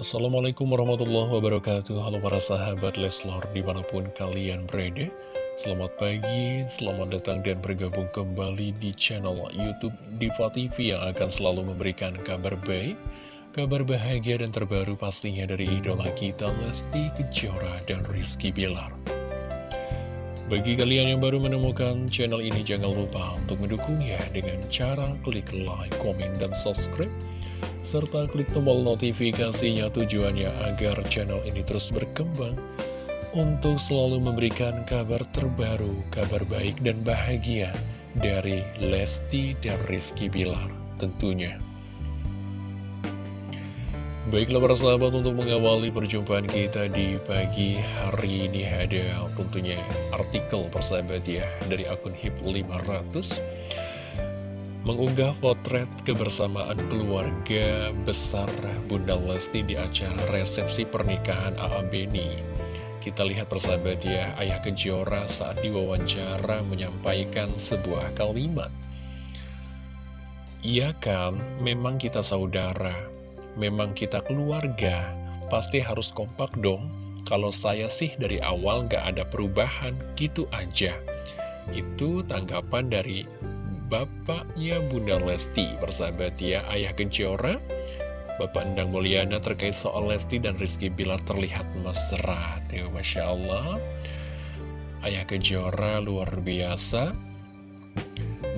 Assalamualaikum warahmatullahi wabarakatuh. Halo para sahabat Leslor di mana pun kalian berada. Selamat pagi, selamat datang dan bergabung kembali di channel Youtube Diva TV Yang akan selalu memberikan kabar baik Kabar bahagia dan terbaru pastinya dari idola kita Lesti Kejora dan Rizky Bilar. Bagi kalian yang baru menemukan channel ini jangan lupa untuk mendukungnya dengan cara klik like, komen, dan subscribe serta klik tombol notifikasinya tujuannya agar channel ini terus berkembang untuk selalu memberikan kabar terbaru, kabar baik dan bahagia dari Lesti dan Rizky Bilar tentunya. Baiklah para sahabat untuk mengawali perjumpaan kita di pagi hari ini ada tentunya artikel persahabat ya dari akun HIP 500 mengunggah potret kebersamaan keluarga besar Bunda Lesti di acara resepsi pernikahan A.A. Beni. Kita lihat persahabat ya, Ayah Kejora saat diwawancara menyampaikan sebuah kalimat. Iya kan, memang kita saudara, memang kita keluarga, pasti harus kompak dong. Kalau saya sih dari awal gak ada perubahan, gitu aja. Itu tanggapan dari bapaknya Bunda Lesti Persahabat ya, Ayah Kejora Bapak Endang Mulyana terkait soal Lesti dan Rizky Bilar terlihat mesra ya, Masya Allah Ayah Kejora luar biasa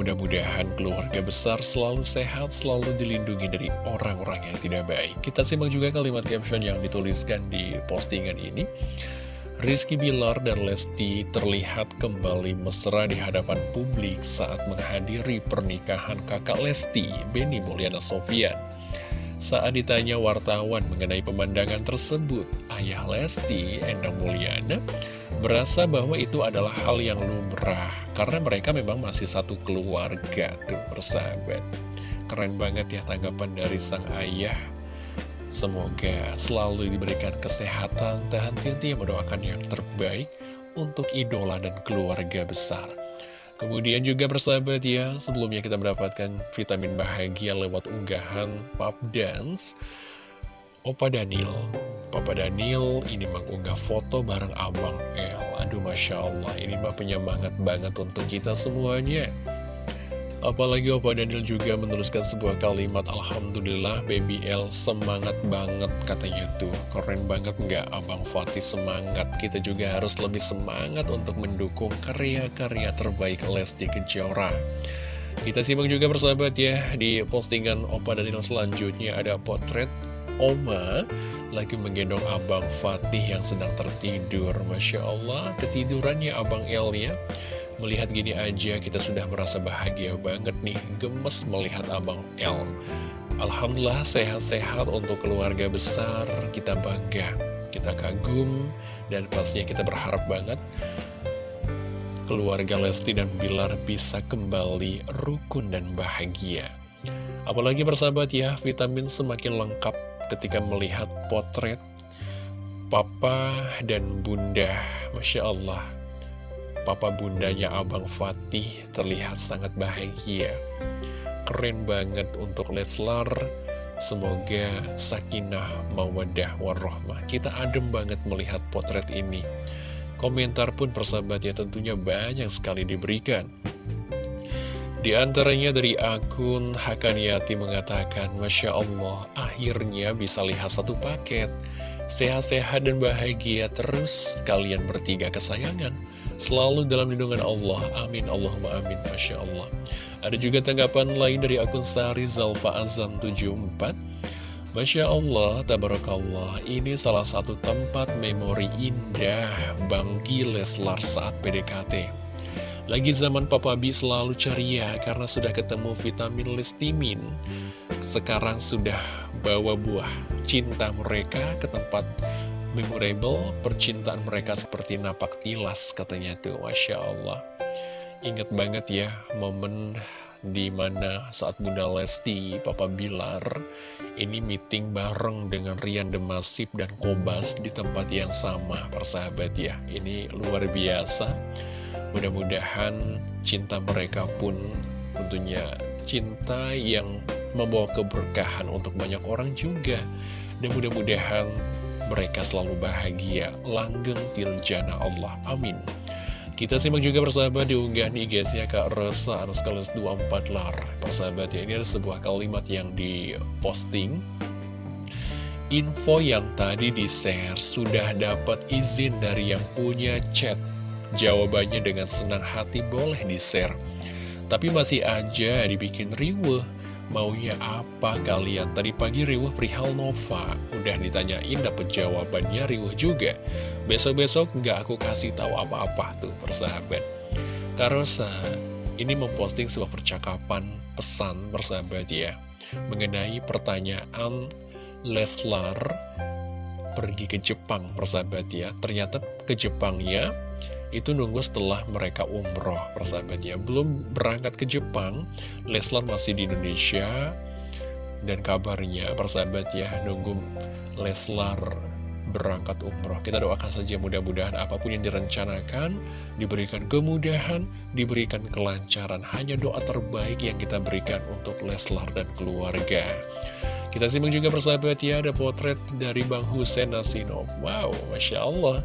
Mudah-mudahan keluarga besar selalu sehat, selalu dilindungi dari orang-orang yang tidak baik. Kita simak juga kalimat caption yang dituliskan di postingan ini. Rizky Bilar dan Lesti terlihat kembali mesra di hadapan publik saat menghadiri pernikahan kakak Lesti, Benny Mulyana Sofian. Saat ditanya wartawan mengenai pemandangan tersebut, ayah Lesti, Endang Mulyana, berasa bahwa itu adalah hal yang lumrah, karena mereka memang masih satu keluarga tuh persahabat. Keren banget ya tanggapan dari sang ayah Semoga selalu diberikan kesehatan dan hati-hati mendoakan yang terbaik untuk idola dan keluarga besar. Kemudian juga bersahabat ya, sebelumnya kita mendapatkan vitamin bahagia lewat unggahan Pop Dance. Opa Daniel, Papa Daniel ini mengunggah foto bareng Abang El. Aduh Masya Allah, ini mah penyemangat banget untuk kita semuanya. Apalagi Opa Daniel juga menuliskan sebuah kalimat Alhamdulillah Baby L semangat banget katanya tuh. Keren banget nggak? Abang Fatih semangat. Kita juga harus lebih semangat untuk mendukung karya-karya terbaik Lesti Kejora. Kita simak juga bersahabat ya Di postingan Opa Daniel selanjutnya ada potret Oma lagi menggendong Abang Fatih yang sedang tertidur. Masya Allah ketidurannya Abang El ya Melihat gini aja kita sudah merasa bahagia banget nih Gemes melihat Abang L Alhamdulillah sehat-sehat untuk keluarga besar Kita bangga, kita kagum Dan pastinya kita berharap banget Keluarga Lesti dan Bilar bisa kembali rukun dan bahagia. Apalagi bersahabat ya, vitamin semakin lengkap ketika melihat potret Papa dan Bunda. Masya Allah Papa bundanya Abang Fatih terlihat sangat bahagia. Keren banget untuk Leslar. Semoga sakinah, mawadah, warahmah. Kita adem banget melihat potret ini. Komentar pun persahabatnya tentunya banyak sekali diberikan. Di antaranya dari akun Hakaniati mengatakan, Masya Allah, akhirnya bisa lihat satu paket. Sehat-sehat dan bahagia terus kalian bertiga kesayangan. Selalu dalam lindungan Allah. Amin. Allahumma amin. Masya Allah. Ada juga tanggapan lain dari akun Sari Zalfa Azam 74. Masya Allah, Tabarakallah, ini salah satu tempat memori indah Bangki Leslar saat PDKT. Lagi zaman Papa B selalu ceria karena sudah ketemu vitamin listimin. Sekarang sudah bawa buah cinta mereka ke tempat memorable percintaan mereka seperti napak tilas katanya tuh Masya Allah. Ingat banget ya momen di mana saat Bunda Lesti, Papa Bilar ini meeting bareng dengan Rian Demasif dan Kobas di tempat yang sama persahabat ya. Ini luar biasa. Mudah-mudahan cinta mereka pun tentunya cinta yang membawa keberkahan untuk banyak orang juga. Dan mudah-mudahan mereka selalu bahagia, langgeng tiljana Allah. Amin. Kita simak juga persahabat nih guys ya Kak Rosa Anuskalis 24 lar. Persahabat ya ini ada sebuah kalimat yang diposting. Info yang tadi di-share sudah dapat izin dari yang punya chat. Jawabannya dengan senang hati boleh di-share. Tapi masih aja dibikin riweh Maunya apa kalian? Tadi pagi riwah perihal Nova. Udah ditanyain dapet jawabannya riwah juga. Besok-besok nggak aku kasih tahu apa-apa tuh persahabat. Karosa ini memposting sebuah percakapan pesan persahabat ya Mengenai pertanyaan Leslar pergi ke Jepang persahabat ya. Ternyata ke Jepangnya itu nunggu setelah mereka umroh persahabatnya. Belum berangkat ke Jepang Leslar masih di Indonesia. Dan kabarnya persahabat ya nunggu Leslar berangkat umroh. Kita doakan saja mudah-mudahan apa pun yang direncanakan diberikan kemudahan diberikan kelancaran. Hanya doa terbaik yang kita berikan untuk Leslar dan keluarga. Kita simak juga persahabat ya ada potret dari Bang Hussein Nasino. Wow Masya Allah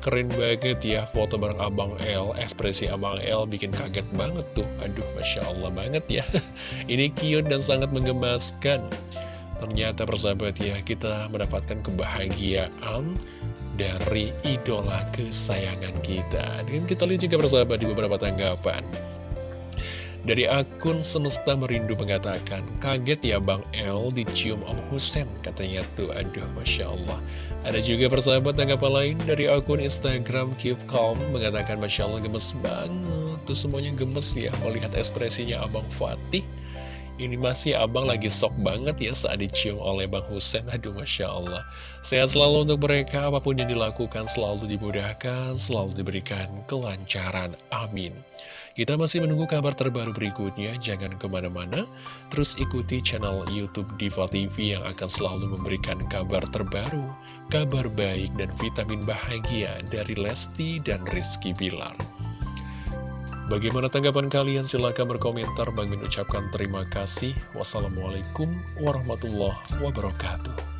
Keren banget ya foto bareng Abang L Ekspresi Abang L bikin kaget banget tuh. Aduh Masya Allah banget ya. Ini cute dan sangat menggemaskan Ternyata persahabat ya kita mendapatkan kebahagiaan dari idola kesayangan kita. Dan kita lihat juga persahabat di beberapa tanggapan dari akun Semesta Merindu mengatakan, kaget ya Bang El dicium Om Husen, katanya tuh, aduh Masya Allah. Ada juga persahabat tanggapan lain dari akun Instagram Calm mengatakan Masya Allah gemes banget, tuh semuanya gemes ya melihat ekspresinya Abang Fatih. Ini masih abang lagi sok banget ya saat dicium oleh Bang Husen Aduh Masya Allah. Sehat selalu untuk mereka Apa pun yang dilakukan selalu dimudahkan Selalu diberikan kelancaran. Amin. Kita masih menunggu kabar terbaru berikutnya. Jangan ke mana-mana. Terus ikuti channel Youtube Diva TV Yang akan selalu memberikan kabar terbaru Kabar baik dan vitamin bahagia Dari Lesti dan Rizky Bilar Bagaimana tanggapan kalian? Silahkan berkomentar. Bang Min ucapkan terima kasih. Wassalamualaikum warahmatullahi wabarakatuh.